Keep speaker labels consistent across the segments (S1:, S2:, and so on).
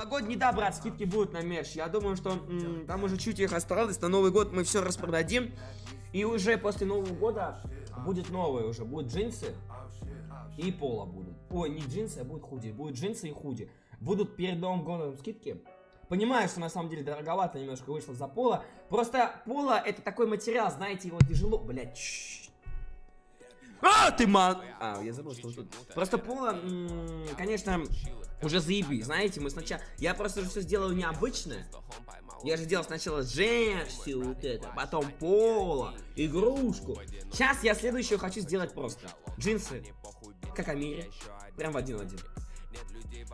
S1: Новогодний, да, брат, скидки будут на мерч. Я думаю, что м, там уже чуть их осталось. На Новый год мы все распродадим. И уже после Нового года будет новое уже. Будут джинсы и поло будут. Ой, не джинсы, а будет худи. Будут джинсы и худи. Будут перед Новым годом скидки. Понимаю, что на самом деле дороговато немножко вышло за поло. Просто поло это такой материал, знаете, его тяжело... Блять, а, ты ман... А, я забыл, что он тут. Просто поло, м, конечно, уже заеби. Знаете, мы сначала... Я просто же все сделаю необычное. Я же делал сначала джерси, вот это, потом поло, игрушку. Сейчас я следующее хочу сделать просто. Джинсы, как Амире. Прям в один в один.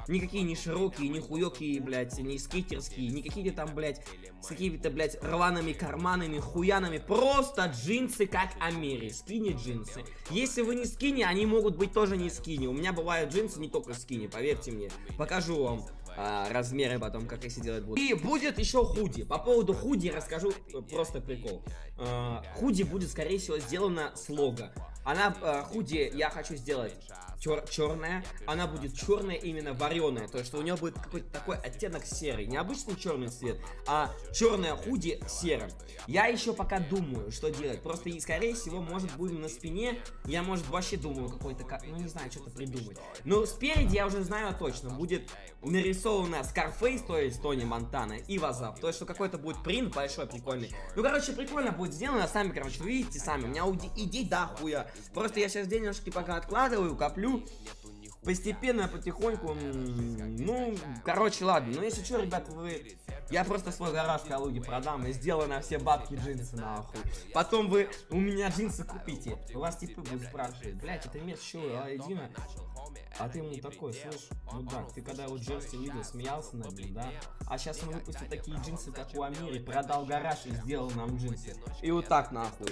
S1: Никакие не широкие, не хуёкие, блядь, не скейтерские, не какие-то там, блядь, с какими-то, блядь, рваными карманами, хуянами. Просто джинсы, как Амери. Скини джинсы. Если вы не скини, они могут быть тоже не скини. У меня бывают джинсы не только скини, поверьте мне. Покажу вам а, размеры потом, как если делать буду. И будет еще худи. По поводу худи расскажу э, просто прикол. А, худи будет, скорее всего, сделано с лого. Она, э, худи, я хочу сделать чер черная. Она будет черная именно вареная. То есть, что у нее будет какой-то такой оттенок серый. Не обычный черный цвет, а черная худи серым. Я еще пока думаю, что делать. Просто, и, скорее всего, может, будем на спине. Я, может, вообще думаю какой-то, ну, не знаю, что-то придумать. Но спереди я уже знаю точно. Будет нарисована Scarface, то есть Тони Монтана, и Вазап. То есть, что какой-то будет принт большой, прикольный. Ну, короче, прикольно будет сделано. Сами, короче, видите сами. У меня идей да хуя. Просто я сейчас денежки пока откладываю, коплю. Постепенно, потихоньку, ну, короче, ладно. Ну, если что, ребят, вы... Я просто свой гараж в Калуге продам и сделаю на все бабки джинсы, нахуй. Потом вы у меня джинсы купите. У вас типы будут спрашивать, блять, это мест чего, а, Дина? А ты ему такой, слышь, мудак, ты когда его джерси видел, смеялся над ним, да? А сейчас он выпустил такие джинсы, как у Амири, продал гараж и сделал нам джинсы. И вот так, нахуй.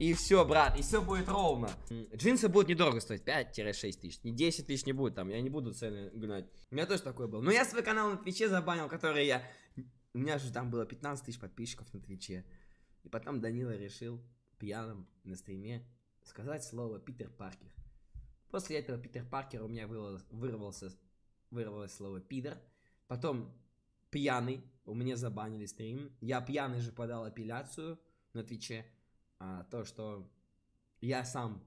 S1: И все, брат, и все будет ровно. Джинсы будут недорого стоить, 5-6 тысяч. Не 10 тысяч не будет там, я не буду цены гнать. У меня тоже такой был. Но я свой канал на Твиче забанил, который я... У меня же там было 15 тысяч подписчиков на Твиче. И потом Данила решил пьяным на стриме сказать слово Питер Паркер. После этого Питер Паркер у меня вырвался, вырвалось слово Питер. Потом пьяный, у меня забанили стрим. Я пьяный же подал апелляцию на Твиче а, то, что я сам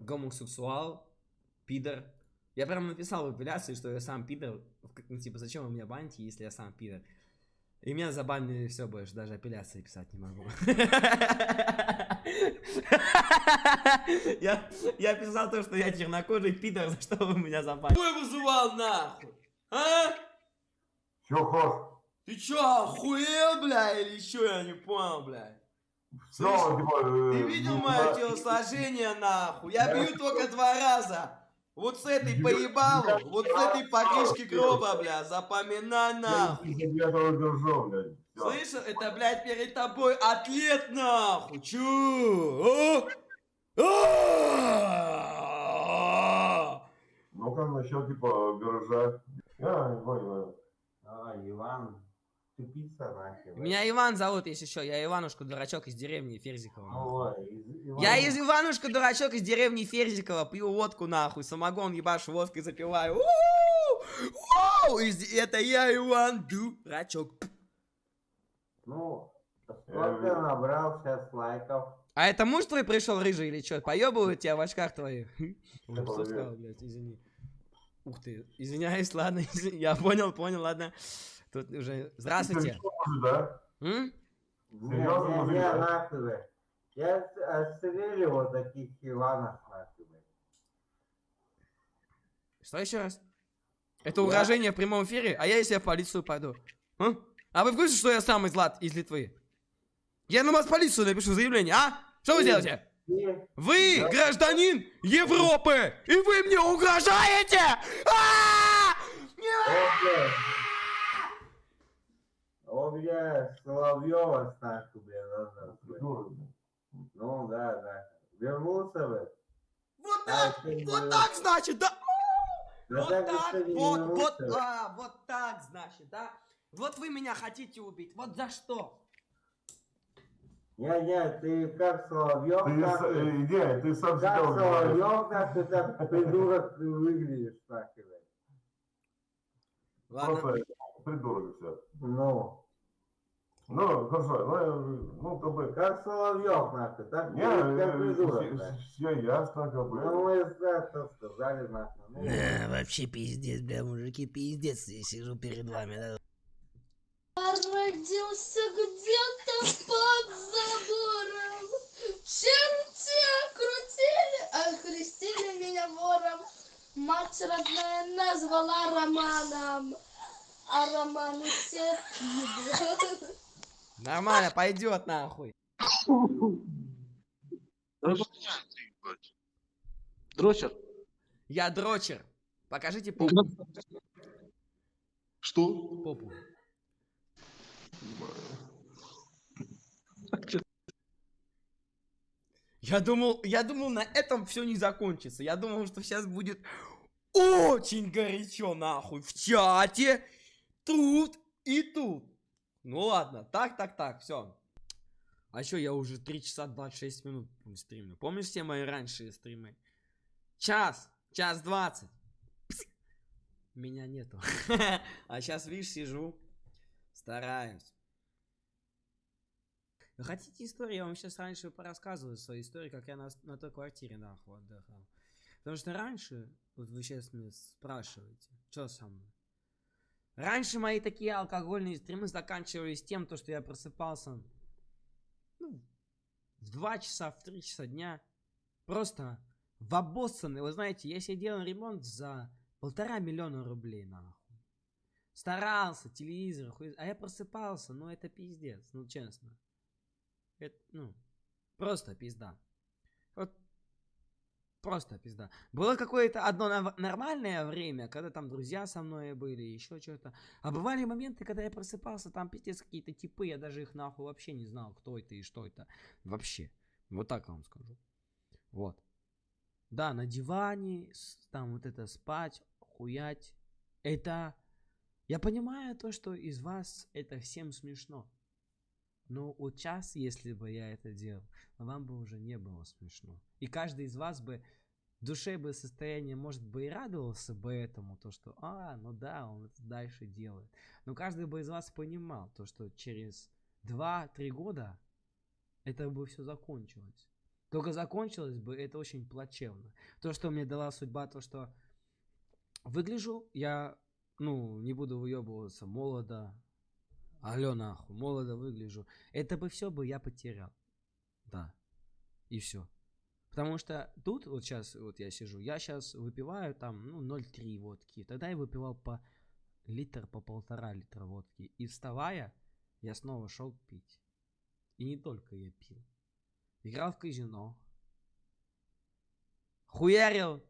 S1: гомосексуал, пидор. Я прям написал в апелляции, что я сам пидор. Ну, типа, зачем вы меня баните, если я сам пидор? И меня забанили все больше, даже апелляции писать не могу. Я, я писал то, что я чернокожий пидор, за что вы меня забанили. Какой вызывал нахуй? А?
S2: Чё, хор?
S1: Ты чё, охуел, бля, или чё, я не понял, бля?
S2: Слышь, типа, э,
S1: ты видел
S2: ну,
S1: мое
S2: да.
S1: телосложение, нахуй? Я бью только два раза. Вот с этой
S2: Я-
S1: поебалу,
S2: я-
S1: вот с этой по крышке гроба, бля, запоминай
S2: Я
S1: нахуй.
S2: тебя тоже держу, блядь. Всё.
S1: Слышал? Это, блядь, перед тобой атлет, нахуй. А? А?
S2: Ну как насчет, типа, гаража? Не понял.
S3: А, Иван, тупица нахер.
S1: Меня Иван зовут, если что. Я Иванушка, дурачок из деревни Ферзикова.
S3: Ой, из- Иван-
S1: Я из Иванушка, дурачок из деревни Ферзикова, пью водку нахуй, самогон ебашу водкой запиваю. Из- Это я Иван, дурачок.
S3: Ну, сколько набрал сейчас лайков?
S1: А это муж твой пришел рыжий или что? Поебывают тебя в очках твоих? Что сказал, блядь, извини. Ух ты, извиняюсь, ладно, извини. я понял, понял, ладно. Тут уже... Здравствуйте.
S2: Да?
S1: М?
S3: Не,
S2: Серьезно,
S3: не, не, нахуй. Я отстрелил вот таких Иванов, нахуй.
S1: Что еще раз? Это угрожение в прямом эфире? А я если я в полицию пойду? А? А вы в курсе, что я сам из, Лат... из Литвы? Я на вас в полицию напишу заявление, а? Что вы делаете?
S3: И
S1: Вы
S3: Да.
S1: гражданин Европы, и вы мне угрожаете? А!
S3: О, бля. О, бля, Соловьева, нахуй, бля, назад. Ну, да, да. Вернулся, бля.
S1: Вот так,
S3: не
S1: вот так, значит, да?
S3: Да
S1: Вот
S3: так
S1: так,
S3: не
S1: вот, вот, а, вот так, значит, да? Вот вы меня хотите убить, вот за что?
S3: Не-не, ты как Соловьев,
S2: Ты,
S3: как
S2: с- э, не, ты сам
S3: Как. Соловьев, как ты так придурок выглядишь, бля.
S1: Ладно.
S2: Просто придурок все.
S3: Ну,
S2: Ну, хорошо, ну, я, ну, как бы...
S3: как Соловьев, нахуй, так
S2: Не,
S3: как придурок, да.
S2: все ясно, как бы.
S3: Ну, мы это сказали, нахуй. Ну,
S1: Да, вообще пиздец, бля, мужики, пиздец, я сижу перед вами, да.
S4: Родился где-то под забором. Черти окрутили, окрестили меня вором. Мать родная назвала Романом. А Роман все
S1: Нормально, пойдет нахуй.
S5: Дрочер.
S1: Я дрочер. Покажите попу.
S5: Что?
S1: попу. Я думал, я думал, на этом все не закончится. Я думал, что сейчас будет очень горячо, нахуй, в чате, тут и тут. Ну ладно, так, так, так, все. А что, я уже 3 часа 26 минут стримлю. Помнишь все мои раньше стримы? Час, час 20. Пс. Меня нету. А сейчас, видишь, сижу, стараюсь. Вы хотите историю? Я вам сейчас раньше порассказываю свою историю, как я на, на той квартире нахуй отдыхал. Потому что раньше, вот вы сейчас меня спрашиваете, что со мной? Раньше мои такие алкогольные стримы заканчивались тем, то, что я просыпался ну, в 2 часа, в 3 часа дня. Просто в обоссанный. Вы знаете, я себе делал ремонт за полтора миллиона рублей, нахуй. Старался, телевизор, хуй... а я просыпался, ну это пиздец, ну честно. Это, ну, просто пизда. Вот просто пизда. Было какое-то одно нормальное время, когда там друзья со мной были, еще что-то. А бывали моменты, когда я просыпался, там пиздец какие-то типы, я даже их нахуй вообще не знал, кто это и что это. Вообще. Вот так вам скажу. Вот. Да, на диване, там вот это спать, хуять. Это... Я понимаю то, что из вас это всем смешно. Но вот сейчас, если бы я это делал, вам бы уже не было смешно. И каждый из вас бы в душе бы состояние, может бы и радовался бы этому, то что, а, ну да, он это дальше делает. Но каждый бы из вас понимал, то что через 2-3 года это бы все закончилось. Только закончилось бы это очень плачевно. То, что мне дала судьба, то, что выгляжу, я, ну, не буду выебываться, молодо, алё нахуй, молодо выгляжу. Это бы все бы я потерял. Да. И все. Потому что тут вот сейчас вот я сижу, я сейчас выпиваю там, ну, 0,3 водки. Тогда я выпивал по литр, по полтора литра водки. И вставая, я снова шел пить. И не только я пил. Играл в казино. Хуярил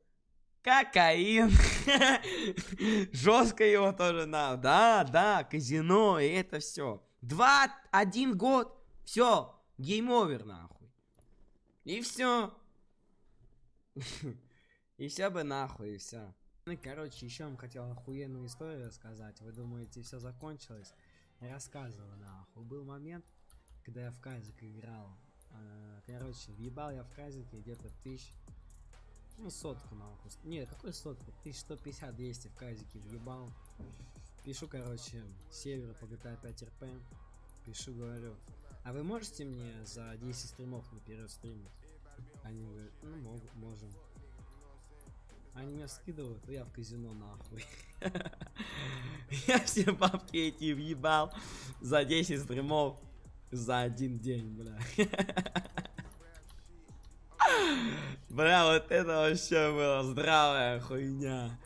S1: кокаин. Жестко его тоже надо. Да, да, казино, и это все. Два, один год, все, game over, нахуй. И все. И все бы нахуй, и все. Ну, короче, еще вам хотел охуенную историю рассказать. Вы думаете, все закончилось? Рассказывал, нахуй. Был момент, когда я в казик играл. А, Короче, въебал я в казике где-то тысяч... Ну, сотку, нахуй. Не, какой сотку? 1150-200 в казике въебал. Пишу, короче, север по GTA 5 РП. Пишу, говорю. А вы можете мне за 10 стримов наперед стримить? Они говорят, ну мог- можем. Они меня скидывают, я в казино нахуй. Я все бабки эти въебал за 10 стримов за один день, бля. Бля, вот это вообще была здравая хуйня.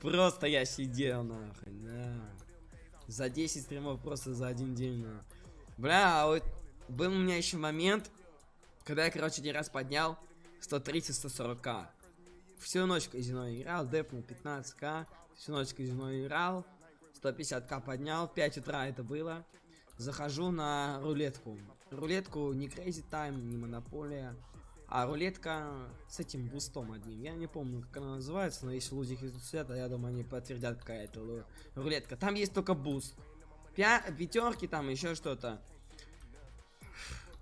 S1: Просто я сидел нахуй, да. За 10 стримов просто за один день, нахуй. Бля, а вот был у меня еще момент, когда я, короче, один раз поднял 130-140к. Всю ночь казино играл, депнул 15к. Всю ночь казино играл. 150к поднял, в 5 утра это было. Захожу на рулетку. Рулетку не Crazy Time, не Монополия. А рулетка с этим бустом одним. Я не помню, как она называется, но если лузик из света, я думаю, они подтвердят, какая это ру- рулетка. Там есть только буст. Пя пятерки там, еще что-то.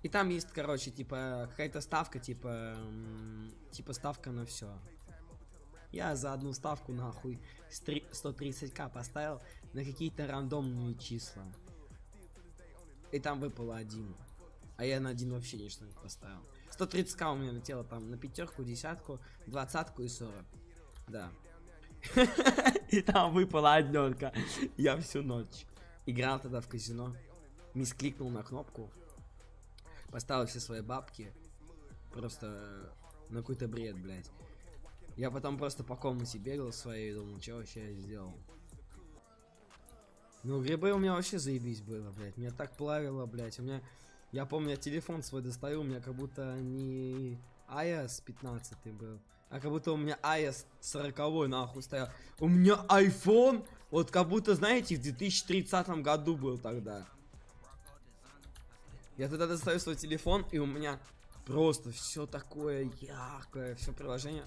S1: И там есть, короче, типа, какая-то ставка, типа, типа ставка на все. Я за одну ставку нахуй с три- 130к поставил на какие-то рандомные числа. И там выпало один. А я на один вообще ничто не поставил. 130к у меня летело там на пятерку, десятку, двадцатку и 40. Да. И там выпала однерка. Я всю ночь играл тогда в казино. Мискликнул на кнопку. Поставил все свои бабки. Просто э, на какой-то бред, блядь. Я потом просто по комнате бегал своей и думал, что вообще я сделал. Ну, грибы у меня вообще заебись было, блядь. Меня так плавило, блядь. У меня... Я помню, я телефон свой достаю, у меня как будто не iOS 15 был, а как будто у меня iOS 40 нахуй стоял. У меня iPhone, вот как будто, знаете, в 2030 году был тогда. Я тогда достаю свой телефон, и у меня просто все такое яркое, все приложение.